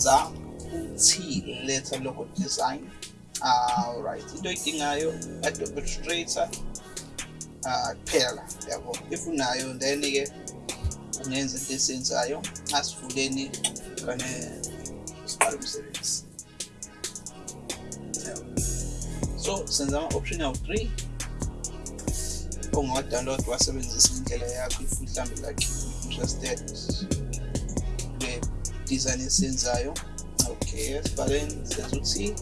senza u-T letter logo design. Alright into oyidingayo Adobe Illustrator uh kuphela yabo. If unayo then ke ungenza into esiyenzayo asivuleni kane siqala umsebenzi. So senza ama-option awu-3 ongawa-download wasebenzisa indlela yakho if mhlawumbe like interested. Kwe-design esiyenzayo. Okay esibhaleni senza ukuthi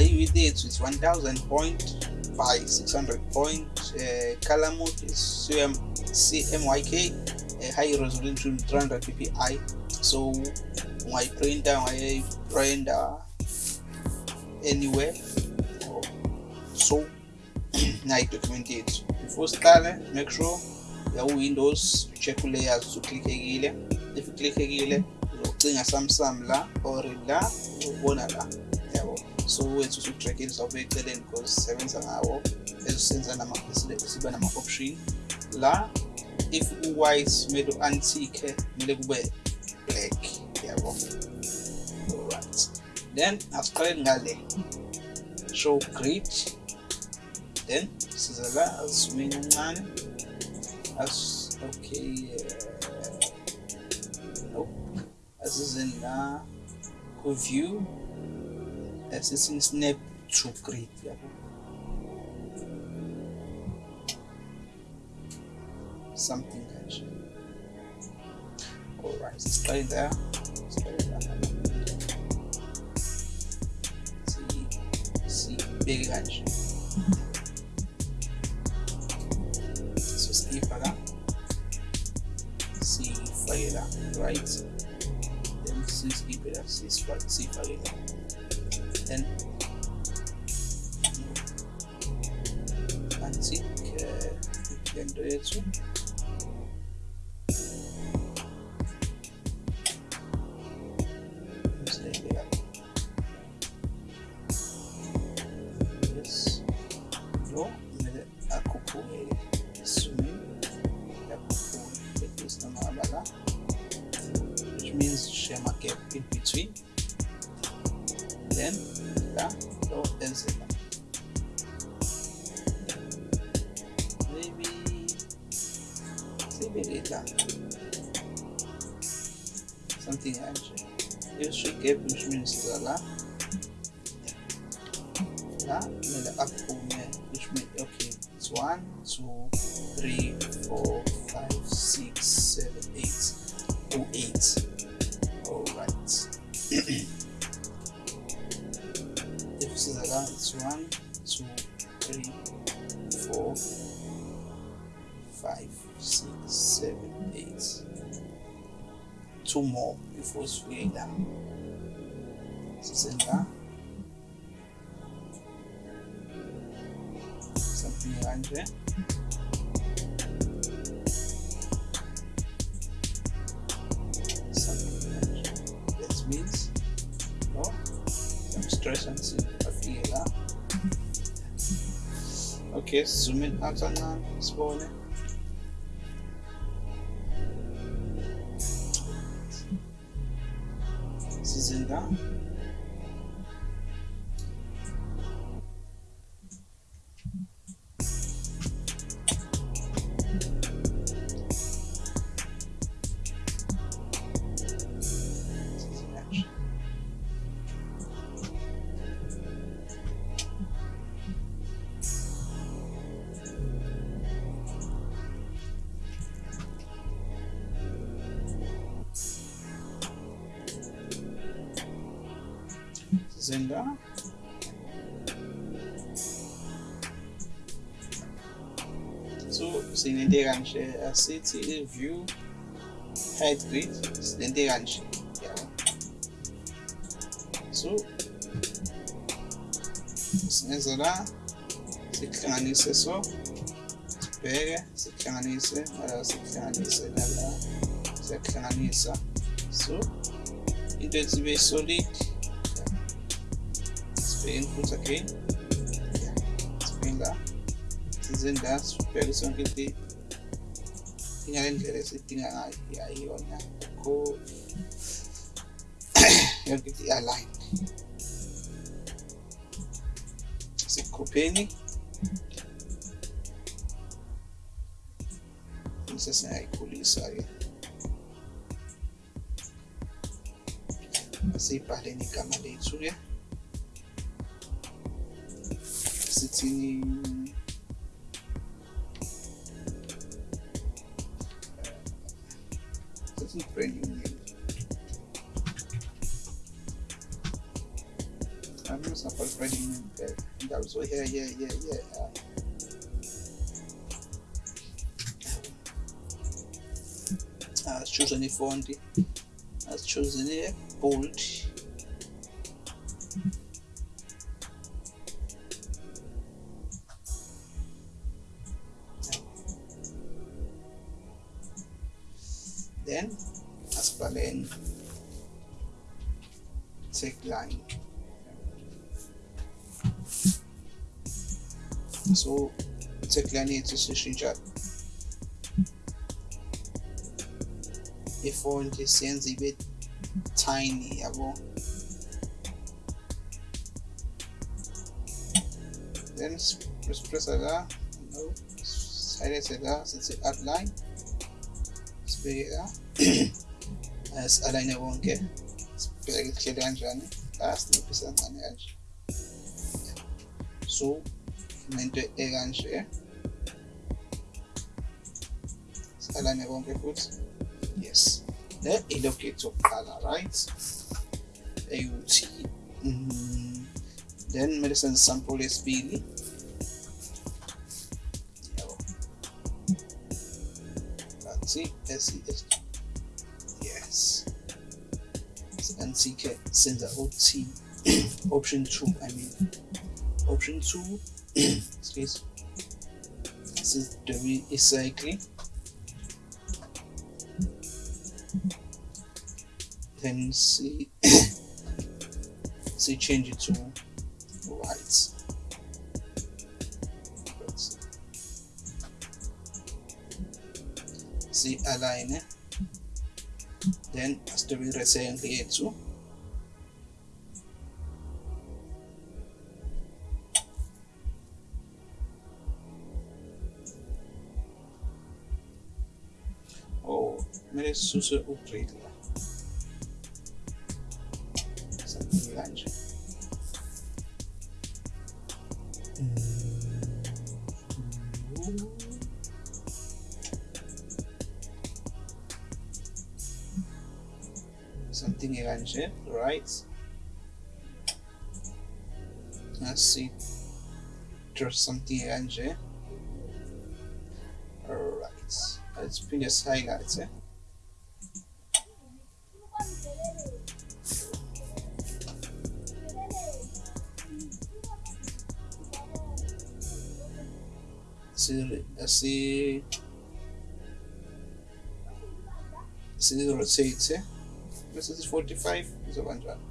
i-width yethu is 1000 point by 600 point uh, color mode is CM, CMYK uh, high resolution 300 ppi so my printer, ungayiprinta ungayiprinta anywhere. So nayi document yethu. Before siqale make sure yawu-windows check ulayers uklikhekile if uklikhekile uzocinga samsam la or la uzobona la. Yabo so wethu usudragile zawube eceleni because sisebenza ngawo ezisenza siba nama-option. La if u-white kumele u-antique kumele kube black. Yabo. Alright. Then asiqaleni ngale. Show grid then siza la azizumeni kancane. As okay uh, nope asizeni la ku-view asithi snap to grid yabo something kanje alright siqale la sibeke kanje so siyifaka siyifake la right 6 divided by 6 by 6 by and see, uh, 10 to 8 in between. Then la lo enze la maybe sibeke la something kanje use gap which means la la kumele aphume which means okay. It's one two three four six seven eight. Two more before la sisenza something kanje something kanje that means no? Okay zoom in out kancane sibone sizenza Zinda. So sinente kanje asithi i-view height grid. Sinente kanje yabo. So singenza la sikuhlanganise so sibheke sikuhlanganise nala sikuhlanganise nala siyakuhlanganisa so dentro, saquei. Desvendar. Desvendar supervisão que ele tem. Tinha interesse, tinha like. E aí, olha, ficou. Eu que tinha like. Se copiei. Não sei se é. Así para. Sithini sithi brand new name I'm not supposed brand new name there. That was yeah yeah yeah yeah. Uh, choose any font. Let's choose any bold. Then asibhaleni tagline. So tagline yethu sishintsha ifont siyenza ibe tiny yabo then sipressa la no silence la sithi outline sibheke la si-align konke sibheke kuhlele kanjani la sinciphisa kancane kanje so nento ekanje si-align konke futhi yes. Le yethu yokuqala right. Eyuthi mm, then senze sample yesibili yabo bathi SES anti-ke senza OT option 2 I mean option 2 excuse this is the recycling then see see change it to white. See. Align it then asitobe rectangle yethu oh upgrade la something something kanje right? Let's see there's something kanje alright let's bring us highlights eh? Si si si rotate this is 45 izoba njani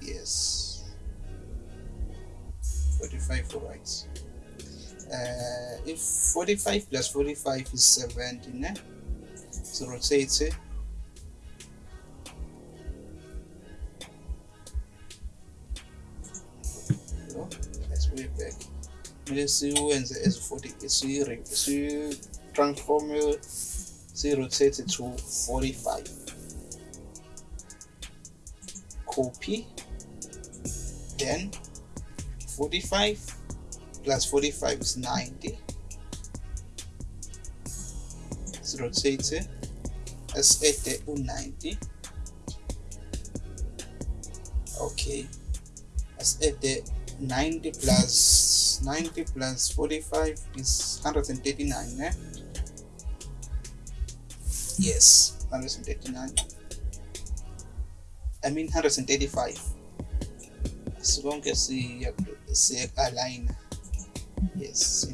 yes. 45 all right uh, if 45 plus 45 is 70 ne? so rotate it kumele siwenze as 40 si si transform si rotate to 45 copy. Then 45 plus 45 is 90 so rotate it let's add the 90 okay the 90 plus 90 plus 45 is 139 eh? yes 139 I mean 135 sonke siya align yes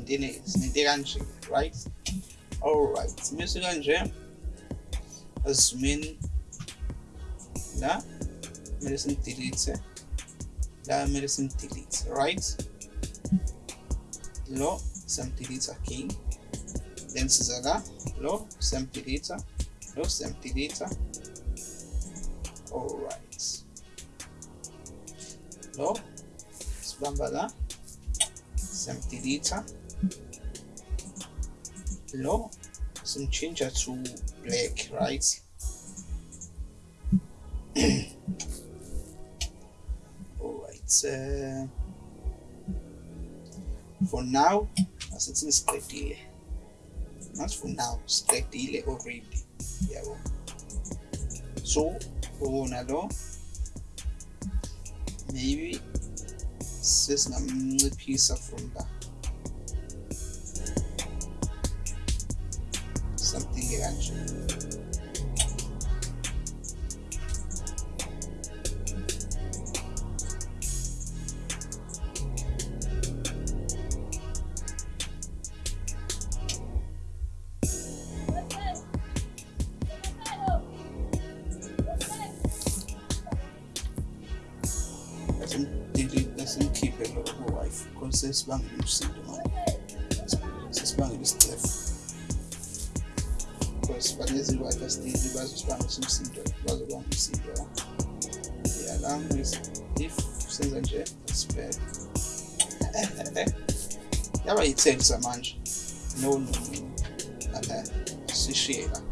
sininte kanje right? Alright mase kanje asimin la kumele simdelete la kumele simdelete right lo samdelete again then siza la lo samdelete lo samdelete alright. Lo sibamba la siyamdelete lo simchinja to black right alright uh, for now asithi siqedile not for now siqedile already. Yabo so ubona lo maybe sesingamnciphisa from la something kanje signor si spano di Steph because Palese Waterstein di basso spano sul sito basso spano sul sito e all'angolo if senza nje aspetta. Yaba yi-10 manje nolungu sishiye la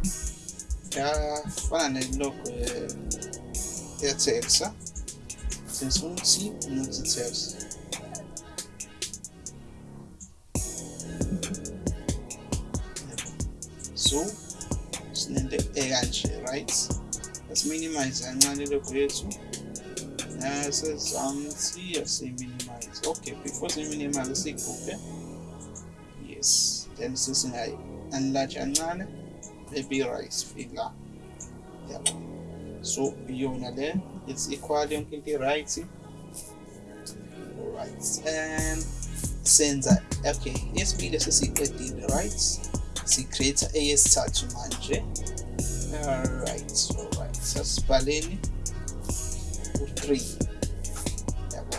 yafana nelogo yetelsa sì ukuthi nokuthi telsa so sinento ekanje right? Let's minimize kancane logo yethu um, nasezansi yasiminimize okay before siminimize siyikhuphe yes then sesingayi enlarge kancane maybe right figure. Yabo so iyona le it's equal yonke into right. Alright and senza okay yesibili sesiyiqedile right si-create eyesithathu manje. Alright alright sasibhaleni. U-3 yabo.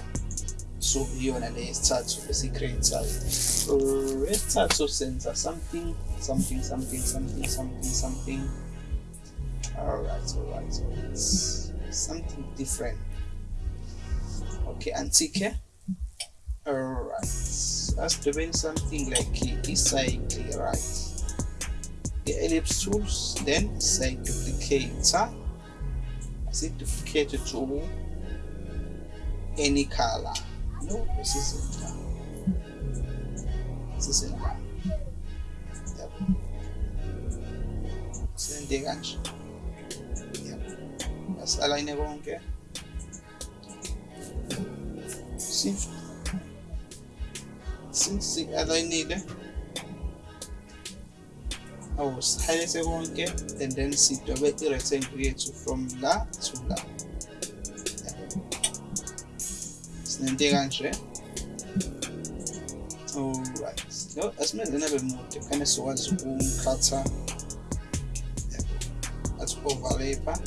So iyona le yesithathu esiyi-create-ayo esithathu uh, senza something something something something something something. Alright alright alright. Something different. Okay antique alright. Doing something like this cycle right the ellipse tools then say duplicator as it duplicated to any color. No this isn't that this isn't that yep. sende kanje asalayine konke since si-alayinile awusihayilise konke and then sidobe i-rectangle yethu from la to la sinento kanje alright no asimenzeni abe mude khane sizokwazi ukumkhatha athi overlapper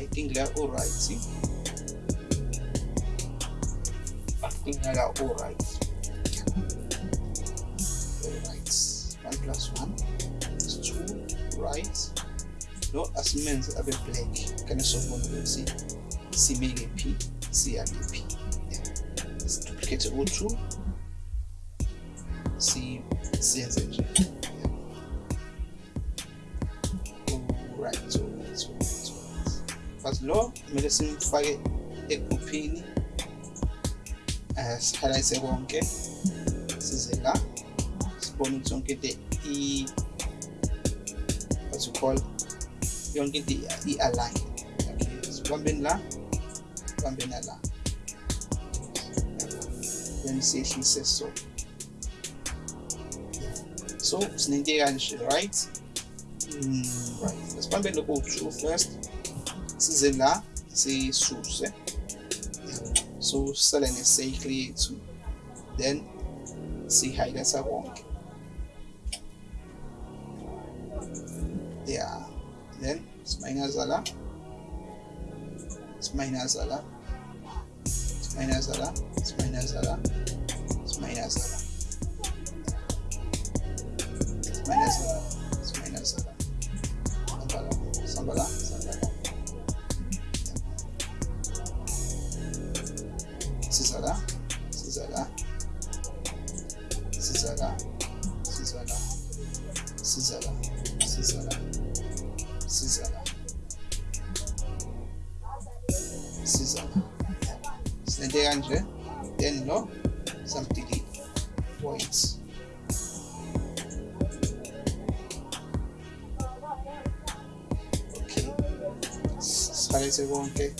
I think they're alright. I think alright. Alright. Solve one of see? See me a P, see a P. Yeah. Let's duplicate it O2. See, see as yeah. Alright, so but lo kumele simfake egruphini sihighlight konke size la sibone ukuthi yonke into i what you call yonke into i-align okay sibambeni la sibambeni la then says so. So sinento kanje right? Mm, right. Asibambeni lokho u-two first. Size la sisuse so sisale ne-cycle yethu then sihighlighta konke minus झाला minus झाला minus झाला minus झाला minus झाला minus झाला minus झाला संपला संपला संपला सिझाला सिझाला सिझाला सिझाला सिझाला सिझाला सिझाला sinente kanje then lo samdelete wait okay. Sihalise konke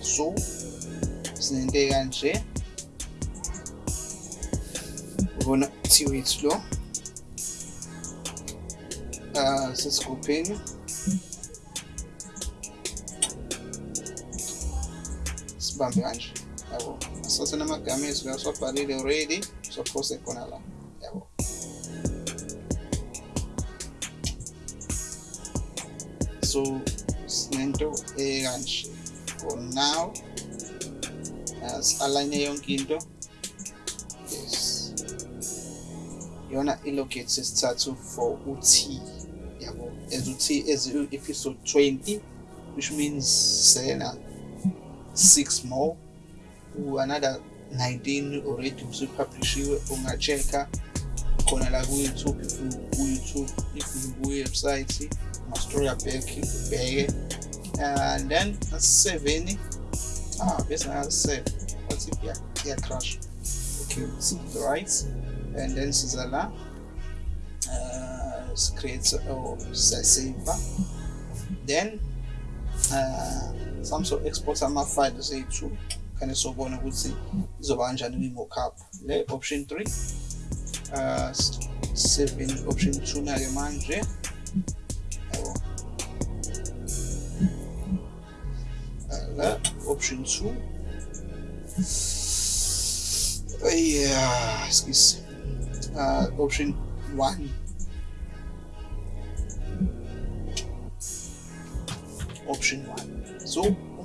so sinente kanje ubona tiwit lo uh, sesigrupheni sibambe kanje. Yabo asase namagama ethu la siwabhalile already sophose khona la. Yabo. So sinento ekanje. For now as-align yonke into yes. Yona for u-t yabo. As u-t as episode 20 which means sena six more another 19 already usupublishiwe ungachecka khona la ku-youtube if ku-youtube if ku-website mastory back and then seven ah bese ngase wathi crash? Okay see right. And then siza la uh create or save then uh export ama-files ethu khane sobona ukuthi izoba kanjani kwi-mockup le option 3 uh 7 option 2 nake manje yabo la option 2 uh, yeah excuse uh, option 1 option 1 so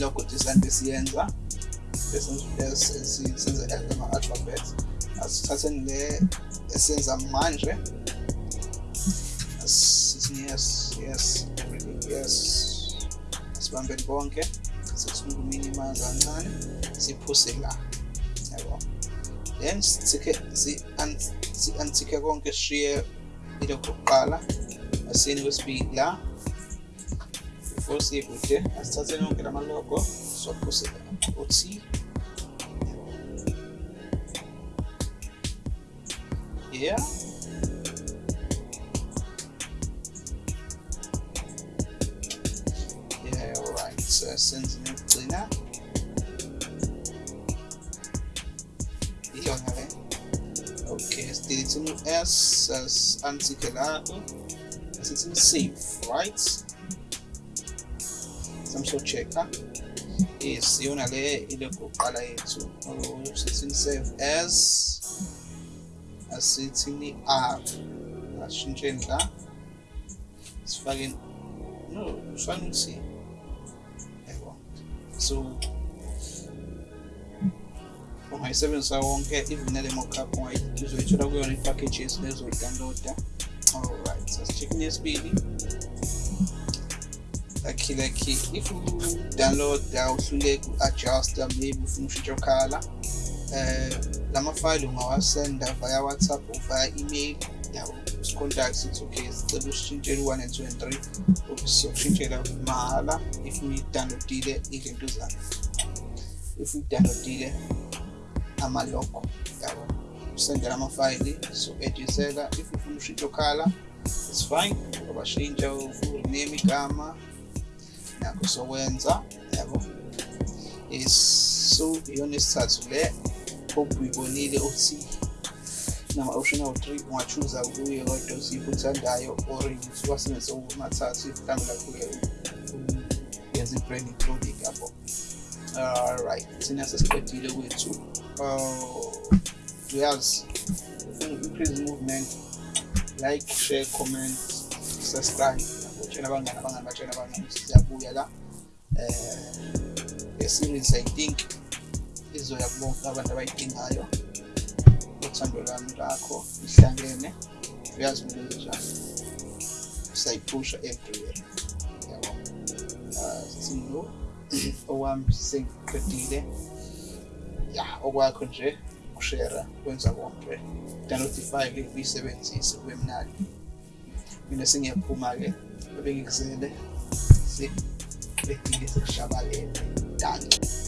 logo design besiyenza bese senza ama-alphabet asithatheni le esenza manje. Yes yes everything yes. Asibambeni konke sesiminimize kancane siphuse la. Yabo. Then sithike si-antike konke sishiye ilokhu kuqala. Asini kwesibili la before sikude asithatheni yonke lamalogo sophuse uthi yeah yeah all right so senze nokugcina iyona le okay sidilithini u-s as-antike lapho asithini save right samso-check-a yes iyona le ilokhu kuqala yethu sithini save as asithini r asishintsheni la sifake no kufanele ukuthi yabo so ungayisebenzisa wonke even nale mockup uzoyithola kuyona i-packages lezoyi-downloada alright sasicheckini yesibili lucky lucky if you download uhluleka u-adjusta maybe ufuna ushintsha okhala uh, lamafayili ungawasenda via whatsapp or via email yabo contact sithi okay sicela usishintshele u-one and two and three sokushintshela mahhala if uyi-downloadile izinto zakho if uyi-downloadile amalogo yabo usendela amafayili so-edisela if ufuna ushintsha okhala it's fine wabashintsha ufuna ukuname igama nakho sokwenza yabo so iyona isithathu le hope uyibonile uthi nama-option awu-three ungachuza kuye kodwa usipho uthandayo or wasebenzisa amathathu mhlawumbe lakho yenza i-branding clothing yabo. Alright thina sesiqedile kwethu. Uh, uyazi increase movement like share comment subscribe utshela abangani abangani batshela abangani siyabuya la eh series i think izoya kubonke abantu abayidingayo uthando lwami lakho lihlangene uyazi mina njani siyayiphusha everywhere yabo uh, sino owami sengiqedile ya. Okwakho nje ukushare kwenza konke download ifile uyisebenzise kube mnandi mina sengiyaphuma-ke Bebe gen kse de, se, beti de se chabalene, dani.